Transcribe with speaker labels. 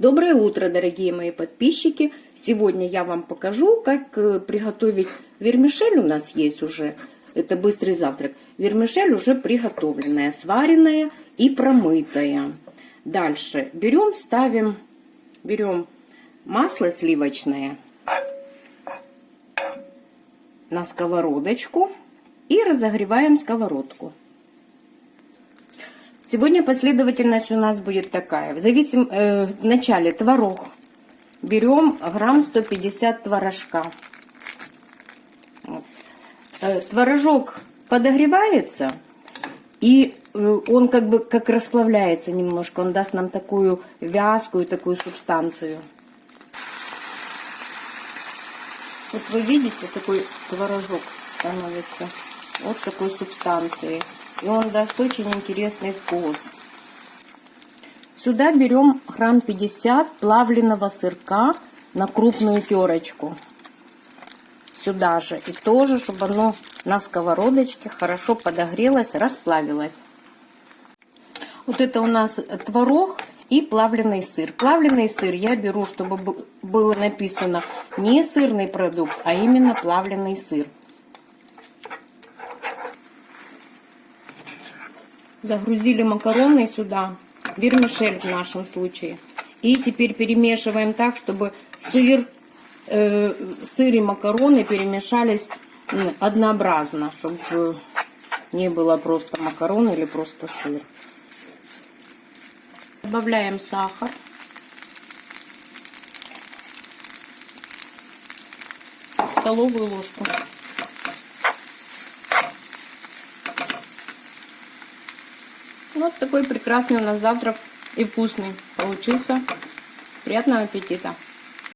Speaker 1: Доброе утро, дорогие мои подписчики! Сегодня я вам покажу, как э, приготовить вермишель. У нас есть уже, это быстрый завтрак. Вермишель уже приготовленная, сваренная и промытая. Дальше берем, ставим, берем масло сливочное на сковородочку и разогреваем сковородку. Сегодня последовательность у нас будет такая. В, зависим, э, в начале творог. Берем грамм 150 творожка. Э, творожок подогревается, и э, он как бы как расплавляется немножко. Он даст нам такую вязкую, такую субстанцию. Вот вы видите, такой творожок становится. Вот такой субстанции и он даст очень интересный вкус. Сюда берем грамм 50 плавленного сырка на крупную терочку. Сюда же. И тоже, чтобы оно на сковородочке хорошо подогрелось, расплавилось. Вот это у нас творог и плавленый сыр. Плавленый сыр я беру, чтобы было написано не сырный продукт, а именно плавленый сыр. Загрузили макароны сюда, вермишель в нашем случае. И теперь перемешиваем так, чтобы сыр, э, сыр и макароны перемешались однообразно, чтобы не было просто макарон или просто сыр. Добавляем сахар. Столовую ложку. Вот такой прекрасный у нас завтрак и вкусный получился. Приятного аппетита!